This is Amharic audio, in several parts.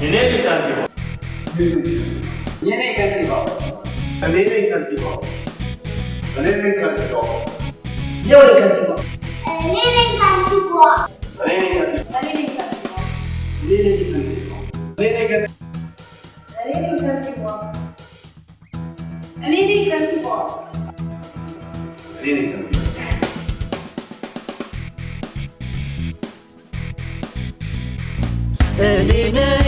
እኔ ነኝ ከንቲባው። እኔ ነኝ ከንቲባው። እኔ ነኝ ከንቲባው። እኔ ነኝ ከንቲባው። እኔው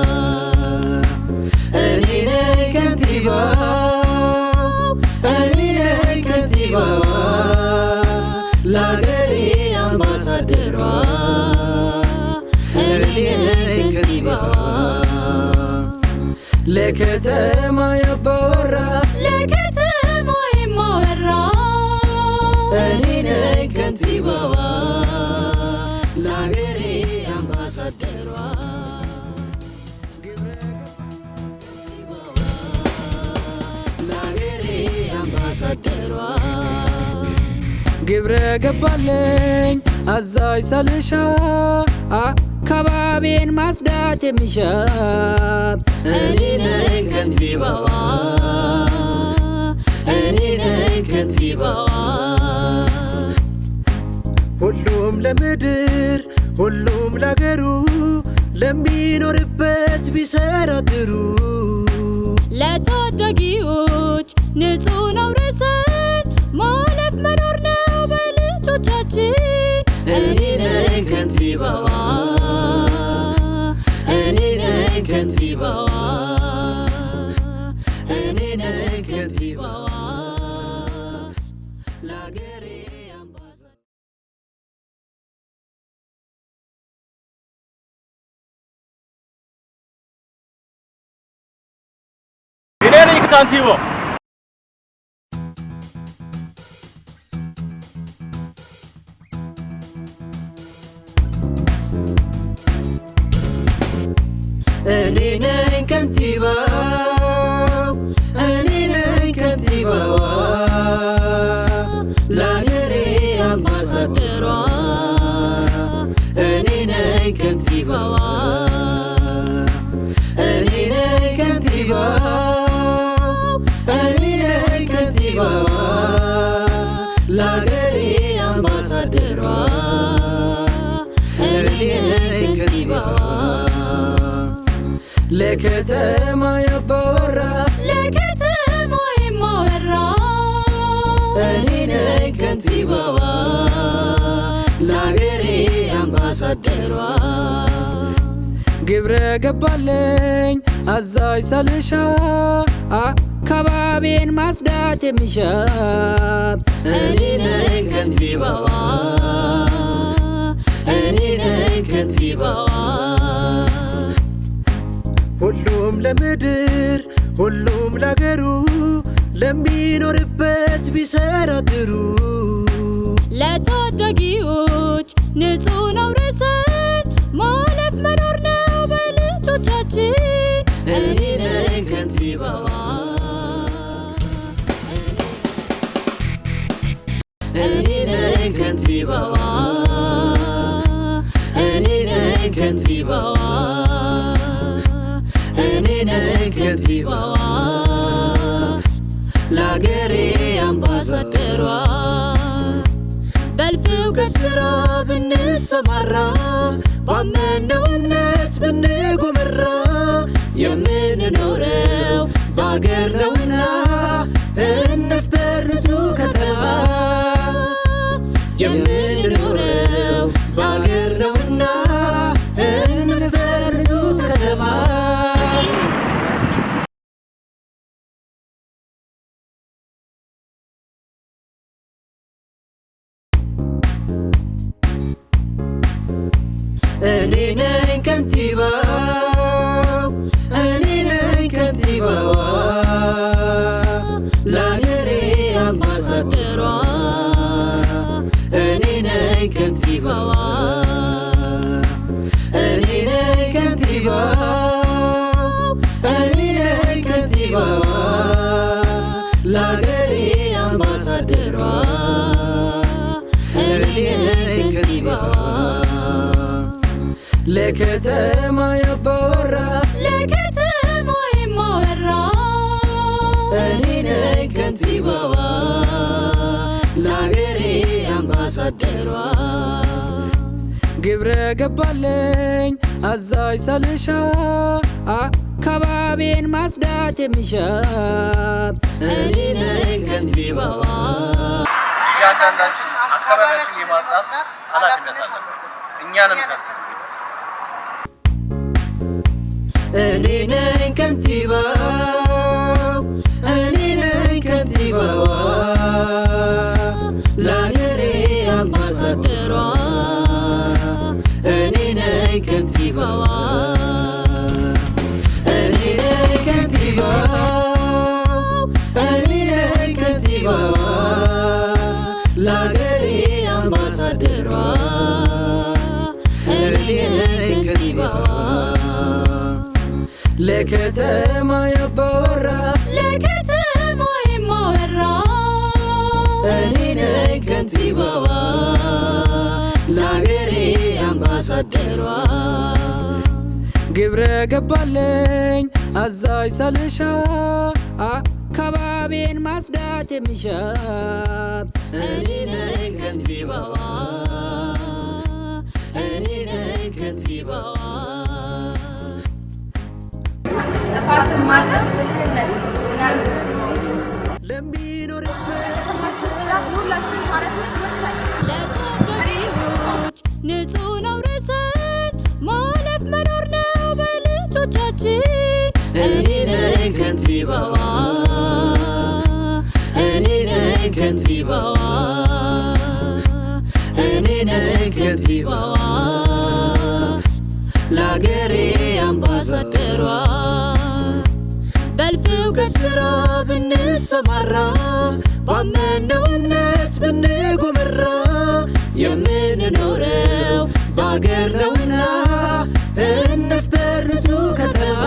ለከተማ ያባወራ ለከተማ የማወራ እኔ ነኝ ከንቲባዋ ለአገሬ አምባሳደሯ። ግብረ ገባለኝ አዛዥ ሳልሻ አካባቢን ማጽዳት የሚሻ እኔ ነኝ ከንቲባዋ። እኔ ነኝ ከንቲባዋ። ሁሉም ለምድር ሁሉም ለአገሩ ለሚኖርበት ቢሰራ ጥሩ ለታዳጊዎች ንጹህ ነው ርዕስን خير يقطانتيو أنا كنتيبا أنا كنتيبا لا نري أما سكرا أنا كنتيبا ለከተማ ያባወራ ለከተማ የማወራ እኔ ነኝ ከንቲባዋ ለአገሬ አምባሳደሯ። ግብረ ገባለኝ አዛዥ ሳልሻ አካባቢን ማጽዳት የሚሻ። እኔ ነኝ ከንቲባዋ እኔ ነኝ ከንቲባዋ ሁሉም ለምድር ሁሉም ለአገሩ ለሚኖርበት ቢሰራ ጥሩ ለታዳጊዎች ንጹህ ነው ለአገሬ አምባሳደሯ። በልፍው ከስራ ብንሰማራ ባመነው እምነት ብንጎመራ የምንኖረው በአገር ነውና bazatero enine kentiba enine kentiba enine kentiba la geri ambassadero enine kentiba لكتما يبقى አምባሳደሯ ግብረ ገባለኝ አዛዥ ሳልሻ አካባቢን ማጽዳት የሚሻ እኔ ነኝ ከንቲባዋ እያንዳንዳችን አካባቢያችን የማጽዳት ኃላፊነት አለብን። እኛንም እኔ ነኝ ከንቲባው ለከተማ ያባወራ ለከተማ የማወራ እኔ ነኝ ከንቲባዋ። ለአገሬ አምባሳደሯ። ግብረ ገባለኝ አዛዥ ሳልሻ። አካባቢን ማጽዳት የሚሻ። እኔ ነኝ ከንቲባዋ። እኔ ነኝ ከንቲባዋ ጥፋትን ለሚኖርበት ሁላችን ኃላፊነት ወሳኝ ነኝ ከንቲባዋ እኔ ነኝ ከንቲባዋ። ለአገሬ አምባሳደሯ በልፍው ከስራ ብንሰማራ ባመነው እምነት ብንጎመራ የምንኖረው በአገር ነውና እንፍጠር ንጹህ ከተማ።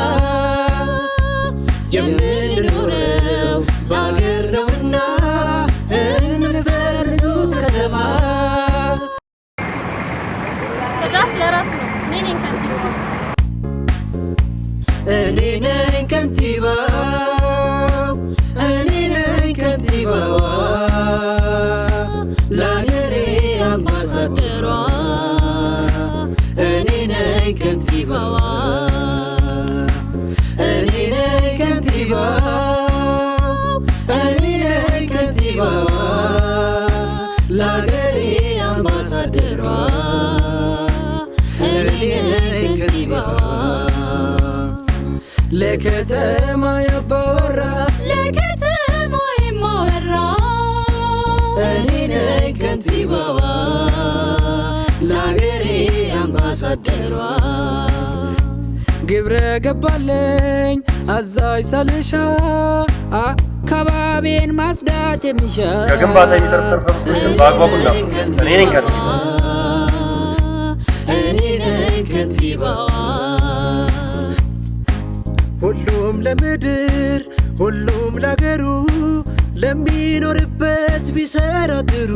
የምንኖረው በአገር ነውና ለከተማ ያባወራ ለከተማ የማወራ እኔ ነኝ ከንቲባዋ አምባሳደሯ ግብረ ገባለኝ አዛዥ ሳልሻ አካባቢን ማጽዳት የሚሻ ከግንባታ የሚተርፍ ተርፈቶችን በአግባቡ እናፍርስ። እኔ ነኝ ከንቲባ። እኔ ነኝ ከንቲባዋ ሁሉም ለምድር ሁሉም ለአገሩ ለሚኖርበት ቢሰራ ጥሩ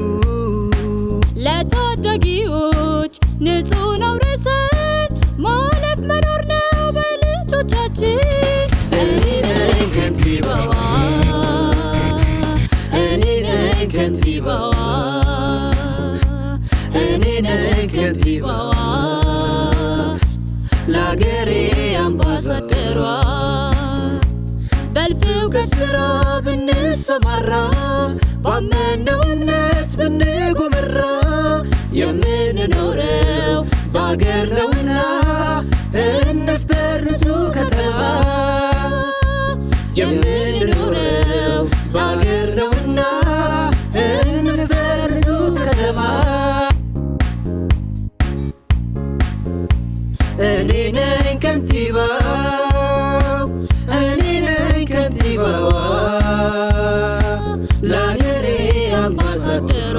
ለታዳጊዎች ንጹህ ነው ርዕስን ማለፍ መኖር ነው በልጆቻችን። እኔ ነኝ ከንቲባዋ። እኔ ነኝ ከንቲባዋ። እኔ ነኝ ከንቲባዋ። ለአገሬ አምባሳደሯ። በልፍው ከስራ ብንሰማራ ባመነው እምነት ብንጎመራ በአገር ነውና እንፍጠር ንጹህ ከተማ። የምንኖረው በአገር ነውና እንፍጠር ንጹህ ከተማ። እኔ ነኝ ከንቲባው እኔ ለአገሬ አምባሳደሯ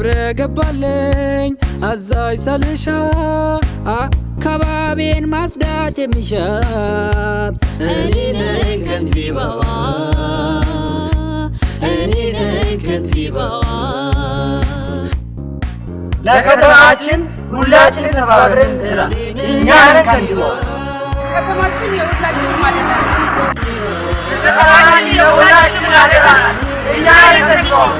ግብረ ገባለኝ አዛዥ ሳልሻ አካባቢን ማጽዳት የሚሻ እኔ ነኝ ከንቲባዋ እኔ ነኝ ከንቲባዋ ለከተማችን ሁላችንም ተባብረን እንስራ። እኛ ነን ከንቲባዋ። ከተማችን የሁላችን ማለት ነው። ከተማችን የሁላችን አደራ እኛ ነን ከንቲባዋ።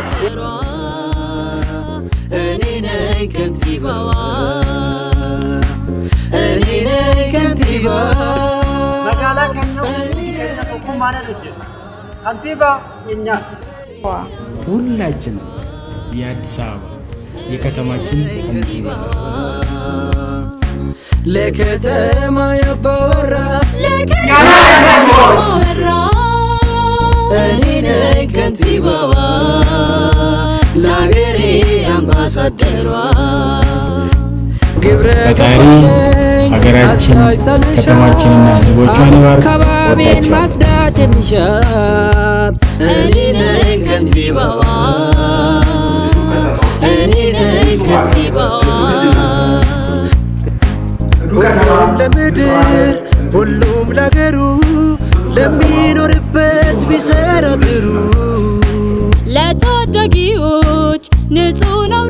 ነኝ ከንቲባዋ እኔ. Kantiibaa keenya ሁላችንም የአዲስ አበባ የከተማችን ከንቲባ ለከተማ ያባወራ እኔ ነኝ ከንቲባዋ ፈጣሪ ሀገራችን ከተማችንና ሕዝቦቿን ይባርክ። ወዳችኋለሁ። ማጽዳት የሚሻ እኔ ነኝ ከንቲባዋ እኔ ነኝ ከንቲባዋ ለምድር ሁሉም ለአገሩ ለሚኖርበት ቢሰራ ለታዳጊዎች ንጹህ ነው